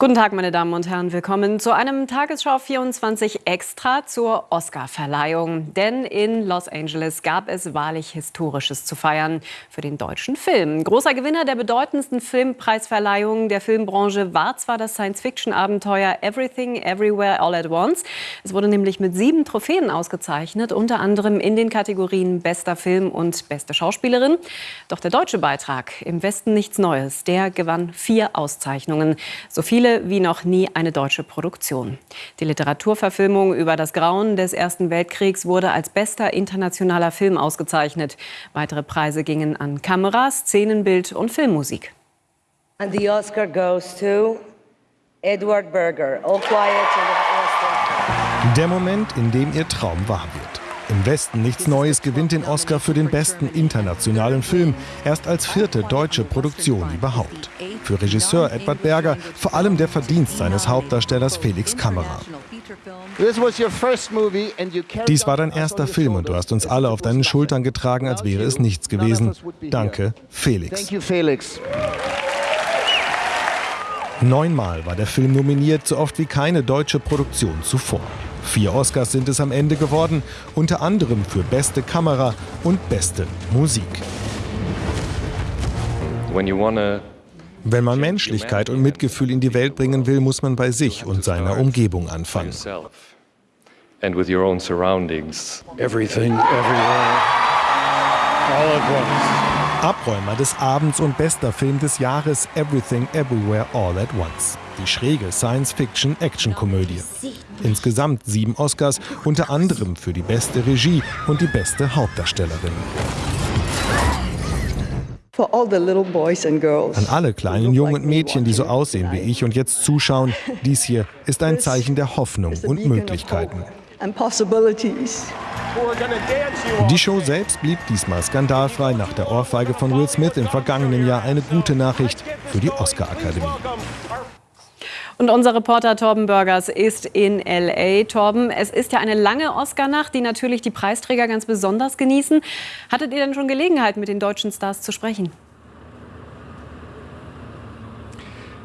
Guten Tag, meine Damen und Herren. Willkommen zu einem Tagesschau 24 Extra zur Oscarverleihung. Denn in Los Angeles gab es wahrlich Historisches zu feiern für den deutschen Film. Großer Gewinner der bedeutendsten Filmpreisverleihung der Filmbranche war zwar das Science-Fiction-Abenteuer Everything Everywhere All at Once. Es wurde nämlich mit sieben Trophäen ausgezeichnet, unter anderem in den Kategorien Bester Film und Beste Schauspielerin. Doch der deutsche Beitrag Im Westen nichts Neues, der gewann vier Auszeichnungen. So viele viele wie noch nie eine deutsche Produktion. Die Literaturverfilmung über das Grauen des Ersten Weltkriegs wurde als bester internationaler Film ausgezeichnet. Weitere Preise gingen an Kamera, Szenenbild und Filmmusik. And the Oscar goes to Edward Berger. All quiet Der Moment, in dem ihr Traum wahr wird. Im Westen nichts Neues gewinnt den Oscar für den besten internationalen Film, erst als vierte deutsche Produktion überhaupt. Für Regisseur Edward Berger vor allem der Verdienst seines Hauptdarstellers Felix Kammerer. Dies war dein erster Film und du hast uns alle auf deinen Schultern getragen, als wäre es nichts gewesen. Danke, Felix. Neunmal war der Film nominiert, so oft wie keine deutsche Produktion zuvor. Vier Oscars sind es am Ende geworden, unter anderem für beste Kamera und beste Musik. Wenn man Menschlichkeit und Mitgefühl in die Welt bringen will, muss man bei sich und seiner Umgebung anfangen. Everything, everywhere, all at once. Abräumer des Abends und bester Film des Jahres Everything Everywhere All at Once. Die schräge Science-Fiction-Action-Komödie. Insgesamt sieben Oscars, unter anderem für die beste Regie und die beste Hauptdarstellerin. An alle kleinen Jungen und Mädchen, die so aussehen wie ich und jetzt zuschauen, dies hier ist ein Zeichen der Hoffnung und Möglichkeiten. Die Show selbst blieb diesmal skandalfrei nach der Ohrfeige von Will Smith im vergangenen Jahr eine gute Nachricht für die Oscar-Akademie. Und unser Reporter Torben Burgers ist in L.A. Torben, es ist ja eine lange Oscar-Nacht, die natürlich die Preisträger ganz besonders genießen. Hattet ihr denn schon Gelegenheit, mit den deutschen Stars zu sprechen?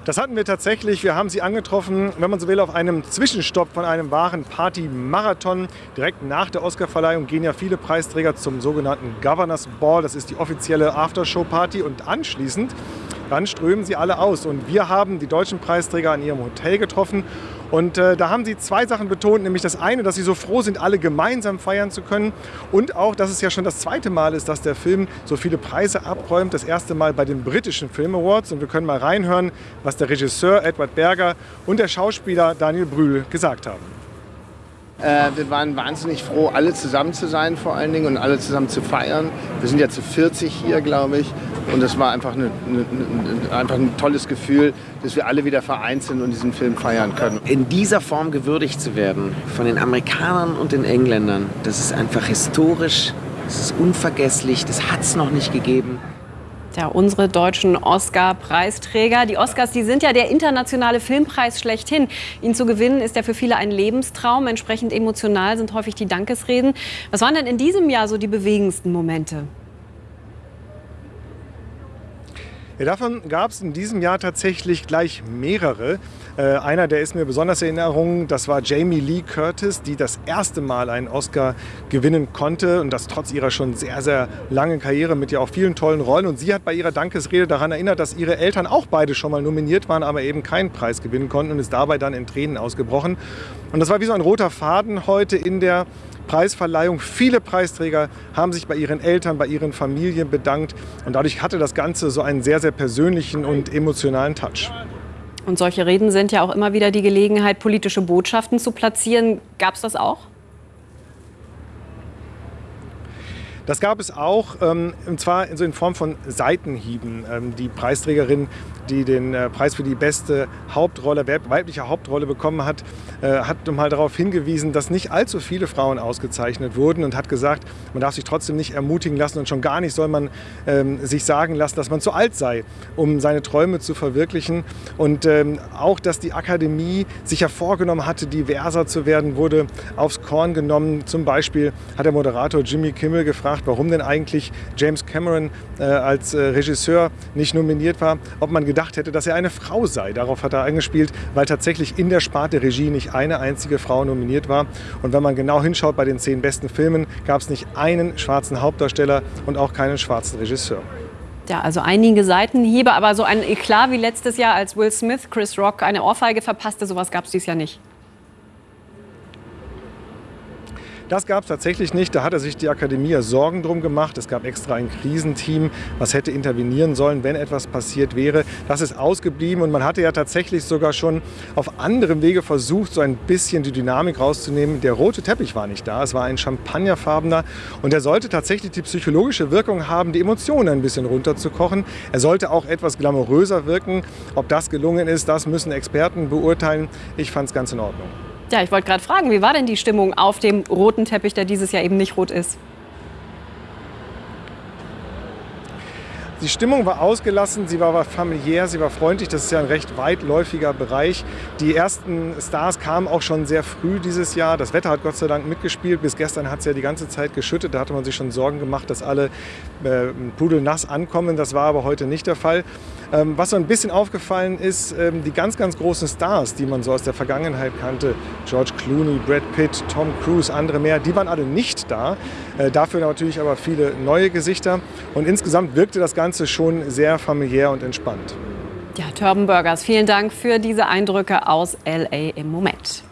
Das hatten wir tatsächlich. Wir haben sie angetroffen, wenn man so will, auf einem Zwischenstopp von einem wahren Party-Marathon. Direkt nach der Oscarverleihung gehen ja viele Preisträger zum sogenannten Governors Ball. Das ist die offizielle Aftershow-Party. Und anschließend dann strömen sie alle aus. Und wir haben die deutschen Preisträger an ihrem Hotel getroffen und äh, da haben sie zwei Sachen betont, nämlich das eine, dass sie so froh sind, alle gemeinsam feiern zu können und auch, dass es ja schon das zweite Mal ist, dass der Film so viele Preise abräumt. Das erste Mal bei den britischen Film Awards und wir können mal reinhören, was der Regisseur Edward Berger und der Schauspieler Daniel Brühl gesagt haben. Äh, wir waren wahnsinnig froh, alle zusammen zu sein vor allen Dingen und alle zusammen zu feiern. Wir sind ja zu 40 hier, glaube ich. Und es war einfach, eine, eine, einfach ein tolles Gefühl, dass wir alle wieder vereint sind und diesen Film feiern können. In dieser Form gewürdigt zu werden von den Amerikanern und den Engländern, das ist einfach historisch, das ist unvergesslich, das hat es noch nicht gegeben. Ja, unsere deutschen Oscar-Preisträger. Die Oscars, die sind ja der internationale Filmpreis schlechthin. Ihn zu gewinnen ist ja für viele ein Lebenstraum. Entsprechend emotional sind häufig die Dankesreden. Was waren denn in diesem Jahr so die bewegendsten Momente? Ja, davon gab es in diesem Jahr tatsächlich gleich mehrere. Äh, einer, der ist mir besonders in Erinnerung, das war Jamie Lee Curtis, die das erste Mal einen Oscar gewinnen konnte und das trotz ihrer schon sehr, sehr langen Karriere mit ja auch vielen tollen Rollen. Und sie hat bei ihrer Dankesrede daran erinnert, dass ihre Eltern auch beide schon mal nominiert waren, aber eben keinen Preis gewinnen konnten und ist dabei dann in Tränen ausgebrochen. Und das war wie so ein roter Faden heute in der Preisverleihung. Viele Preisträger haben sich bei ihren Eltern, bei ihren Familien bedankt und dadurch hatte das Ganze so einen sehr, sehr persönlichen und emotionalen Touch. Und solche Reden sind ja auch immer wieder die Gelegenheit, politische Botschaften zu platzieren. Gab es das auch? Das gab es auch, ähm, und zwar in, Form von Seitenhieben. Ähm, die Preisträgerin, die den äh, Preis für die beste Hauptrolle, weibliche Hauptrolle bekommen hat, äh, hat mal darauf hingewiesen, dass nicht allzu viele Frauen ausgezeichnet wurden und hat gesagt, man darf sich trotzdem nicht ermutigen lassen und schon gar nicht soll man ähm, sich sagen lassen, dass man zu alt sei, um seine Träume zu verwirklichen. Und auch, dass die Akademie sich ja vorgenommen hatte, diverser zu werden, wurde aufs Korn genommen. Zum Beispiel hat der Moderator Jimmy Kimmel gefragt, warum denn eigentlich James Cameron äh, als äh, Regisseur nicht nominiert war, ob man gedacht hätte, dass er eine Frau sei. Darauf hat er angespielt, weil tatsächlich in der Sparte Regie nicht eine einzige Frau nominiert war. Und wenn man genau hinschaut bei den zehn besten Filmen, gab es nicht einen schwarzen Hauptdarsteller und auch keinen schwarzen Regisseur. Ja, also einige Seitenhiebe, aber so ein Eklat wie letztes Jahr, als Will Smith Chris Rock eine Ohrfeige verpasste, sowas gab es dieses Jahr nicht. Das gab es tatsächlich nicht. Da hatte sich die Akademie Sorgen drum gemacht. Es gab extra ein Krisenteam, was hätte intervenieren sollen, wenn etwas passiert wäre. Das ist ausgeblieben und man hatte ja tatsächlich sogar schon auf anderem Wege versucht, so ein bisschen die Dynamik rauszunehmen. Der rote Teppich war nicht da. Es war ein champagnerfarbener und er sollte tatsächlich die psychologische Wirkung haben, die Emotionen ein bisschen runterzukochen. Er sollte auch etwas glamouröser wirken. Ob das gelungen ist, das müssen Experten beurteilen. Ich fand es ganz in Ordnung. Ja, ich wollte gerade fragen, wie war denn die Stimmung auf dem roten Teppich, der dieses Jahr eben nicht rot ist? Die Stimmung war ausgelassen, sie war familiär, sie war freundlich. Das ist ja ein recht weitläufiger Bereich. Die ersten Stars kamen auch schon sehr früh dieses Jahr. Das Wetter hat Gott sei Dank mitgespielt. Bis gestern hat es ja die ganze Zeit geschüttet. Da hatte man sich schon Sorgen gemacht, dass alle äh, pudelnass ankommen. Das war aber heute nicht der Fall. Ähm, was so ein bisschen aufgefallen ist, ähm, die ganz, ganz großen Stars, die man so aus der Vergangenheit kannte, George Clooney, Brad Pitt, Tom Cruise, andere mehr, die waren alle nicht da. Äh, dafür natürlich aber viele neue Gesichter. Und insgesamt wirkte das Ganze Ganze schon sehr familiär und entspannt. Ja, Turban Burgers, vielen Dank für diese Eindrücke aus LA im Moment.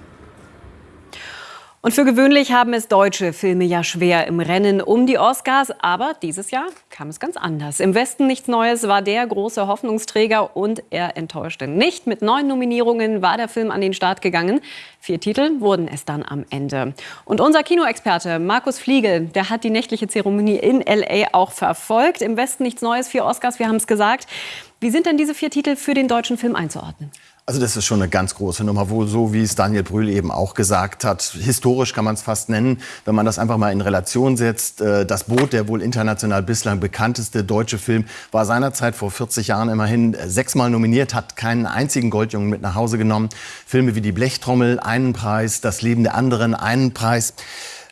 Und für gewöhnlich haben es deutsche Filme ja schwer im Rennen um die Oscars. Aber dieses Jahr kam es ganz anders. Im Westen nichts Neues war der große Hoffnungsträger und er enttäuschte nicht. Mit neun Nominierungen war der Film an den Start gegangen. Vier Titel wurden es dann am Ende. Und unser Kinoexperte Markus Fliegel, der hat die nächtliche Zeremonie in L.A. auch verfolgt. Im Westen nichts Neues, vier Oscars, wir haben es gesagt. Wie sind denn diese vier Titel für den deutschen Film einzuordnen? Also das ist schon eine ganz große Nummer, wo so wie es Daniel Brühl eben auch gesagt hat, historisch kann man es fast nennen, wenn man das einfach mal in Relation setzt. Äh, das Boot, der wohl international bislang bekannteste deutsche Film, war seinerzeit vor 40 Jahren immerhin sechsmal nominiert, hat keinen einzigen Goldjungen mit nach Hause genommen. Filme wie Die Blechtrommel, einen Preis, Das Leben der anderen, einen Preis.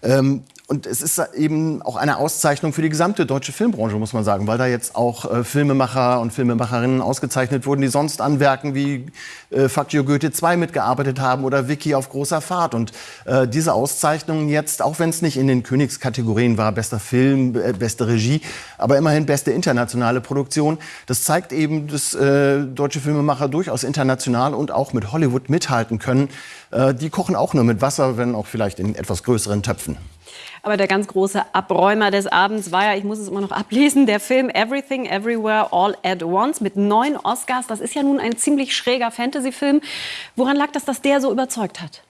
Ähm, und es ist eben auch eine Auszeichnung für die gesamte deutsche Filmbranche, muss man sagen, weil da jetzt auch äh, Filmemacher und Filmemacherinnen ausgezeichnet wurden, die sonst an Werken wie äh, You Goethe 2 mitgearbeitet haben oder Vicky auf großer Fahrt. Und äh, diese Auszeichnungen jetzt, auch wenn es nicht in den Königskategorien war, bester Film, äh, beste Regie, aber immerhin beste internationale Produktion, das zeigt eben, dass äh, deutsche Filmemacher durchaus international und auch mit Hollywood mithalten können. Äh, die kochen auch nur mit Wasser, wenn auch vielleicht in etwas größeren Töpfen. Aber der ganz große Abräumer des Abends war ja, ich muss es immer noch ablesen, der Film Everything Everywhere All at Once mit neun Oscars. Das ist ja nun ein ziemlich schräger Fantasy-Film. Woran lag das, dass der so überzeugt hat?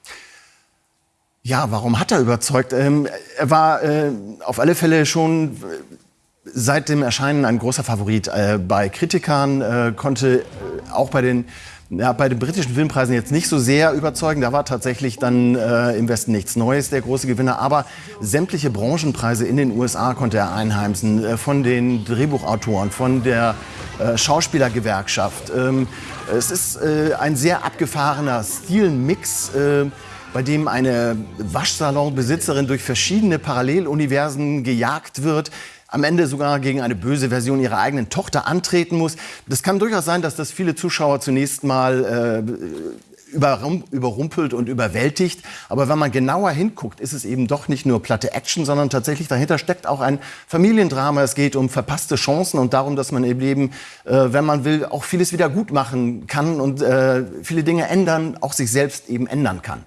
Ja, warum hat er überzeugt? Ähm, er war äh, auf alle Fälle schon äh, seit dem Erscheinen ein großer Favorit äh, bei Kritikern, äh, konnte äh, auch bei den ja, bei den britischen Filmpreisen jetzt nicht so sehr überzeugend. Da war tatsächlich dann äh, im Westen nichts Neues der große Gewinner. Aber sämtliche Branchenpreise in den USA konnte er einheimsen. Äh, von den Drehbuchautoren, von der äh, Schauspielergewerkschaft. Ähm, es ist äh, ein sehr abgefahrener Stilmix. Äh, bei dem eine Waschsalonbesitzerin durch verschiedene Paralleluniversen gejagt wird, am Ende sogar gegen eine böse Version ihrer eigenen Tochter antreten muss. Das kann durchaus sein, dass das viele Zuschauer zunächst mal äh, überrumpelt und überwältigt. Aber wenn man genauer hinguckt, ist es eben doch nicht nur platte Action, sondern tatsächlich dahinter steckt auch ein Familiendrama. Es geht um verpasste Chancen und darum, dass man im Leben, äh, wenn man will, auch vieles wieder gut machen kann und äh, viele Dinge ändern, auch sich selbst eben ändern kann.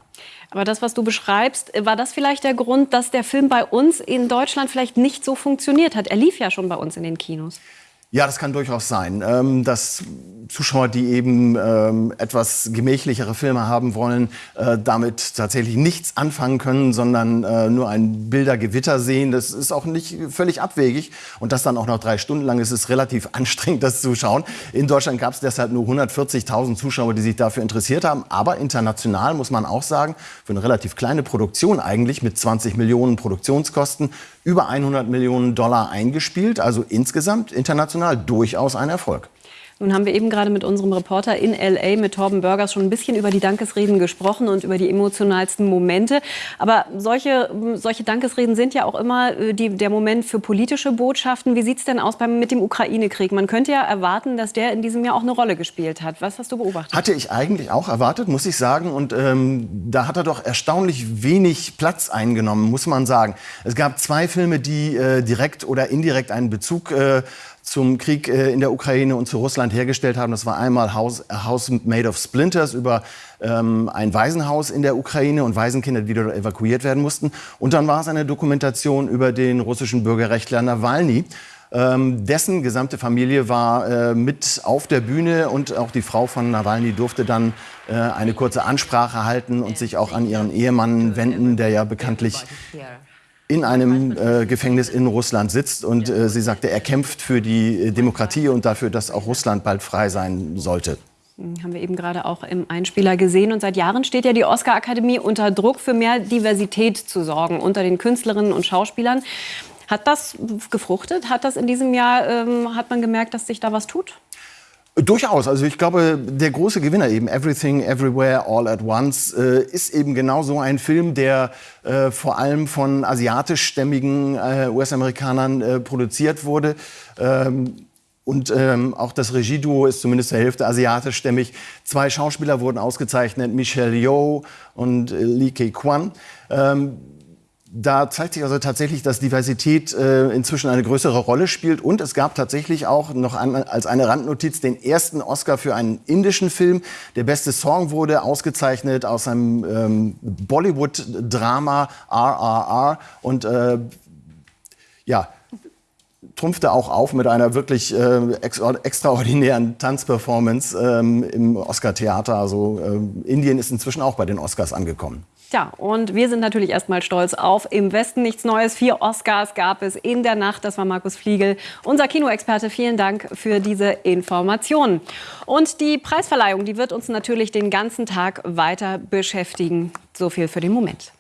Aber das, was du beschreibst, war das vielleicht der Grund, dass der Film bei uns in Deutschland vielleicht nicht so funktioniert hat? Er lief ja schon bei uns in den Kinos. Ja, das kann durchaus sein, ähm, dass Zuschauer, die eben ähm, etwas gemächlichere Filme haben wollen, äh, damit tatsächlich nichts anfangen können, sondern äh, nur ein Bildergewitter sehen. Das ist auch nicht völlig abwegig. Und das dann auch noch drei Stunden lang ist es relativ anstrengend, das zu schauen. In Deutschland gab es deshalb nur 140.000 Zuschauer, die sich dafür interessiert haben. Aber international muss man auch sagen, für eine relativ kleine Produktion eigentlich mit 20 Millionen Produktionskosten über 100 Millionen Dollar eingespielt. Also insgesamt international durchaus ein Erfolg. Nun haben wir eben gerade mit unserem Reporter in L.A., mit Torben Burgers, schon ein bisschen über die Dankesreden gesprochen und über die emotionalsten Momente. Aber solche, solche Dankesreden sind ja auch immer äh, die, der Moment für politische Botschaften. Wie sieht es denn aus beim, mit dem Ukraine-Krieg? Man könnte ja erwarten, dass der in diesem Jahr auch eine Rolle gespielt hat. Was hast du beobachtet? Hatte ich eigentlich auch erwartet, muss ich sagen. Und ähm, da hat er doch erstaunlich wenig Platz eingenommen, muss man sagen. Es gab zwei Filme, die äh, direkt oder indirekt einen Bezug äh, zum Krieg äh, in der Ukraine und zu Russland hergestellt haben. Das war einmal House, House Made of Splinters über ähm, ein Waisenhaus in der Ukraine und Waisenkinder, die wieder evakuiert werden mussten. Und dann war es eine Dokumentation über den russischen Bürgerrechtler Nawalny. Ähm, dessen gesamte Familie war äh, mit auf der Bühne und auch die Frau von Nawalny durfte dann äh, eine kurze Ansprache halten und sich auch an ihren Ehemann wenden, der ja bekanntlich in einem äh, Gefängnis in Russland sitzt. Und äh, sie sagte, er kämpft für die äh, Demokratie und dafür, dass auch Russland bald frei sein sollte. Hm, haben wir eben gerade auch im Einspieler gesehen. Und seit Jahren steht ja die Oscar-Akademie unter Druck, für mehr Diversität zu sorgen unter den Künstlerinnen und Schauspielern. Hat das gefruchtet? Hat das in diesem Jahr, ähm, hat man gemerkt, dass sich da was tut? Durchaus. Also ich glaube, der große Gewinner eben, Everything, Everywhere, All at Once, äh, ist eben genau so ein Film, der äh, vor allem von asiatischstämmigen äh, US-Amerikanern äh, produziert wurde. Ähm, und ähm, auch das Regieduo ist zumindest zur Hälfte asiatischstämmig. Zwei Schauspieler wurden ausgezeichnet, Michelle Yeoh und äh, Lee Kei-kwan. Ähm, da zeigt sich also tatsächlich, dass Diversität äh, inzwischen eine größere Rolle spielt. Und es gab tatsächlich auch noch an, als eine Randnotiz den ersten Oscar für einen indischen Film. Der beste Song wurde ausgezeichnet aus einem ähm, Bollywood-Drama RRR. Und äh, ja, trumpfte auch auf mit einer wirklich äh, extraordinären Tanzperformance ähm, im Oscar-Theater. Also äh, Indien ist inzwischen auch bei den Oscars angekommen. Tja, und wir sind natürlich erstmal stolz auf Im Westen nichts Neues. Vier Oscars gab es in der Nacht. Das war Markus Fliegel, unser Kinoexperte. Vielen Dank für diese Informationen. Und die Preisverleihung, die wird uns natürlich den ganzen Tag weiter beschäftigen. So viel für den Moment.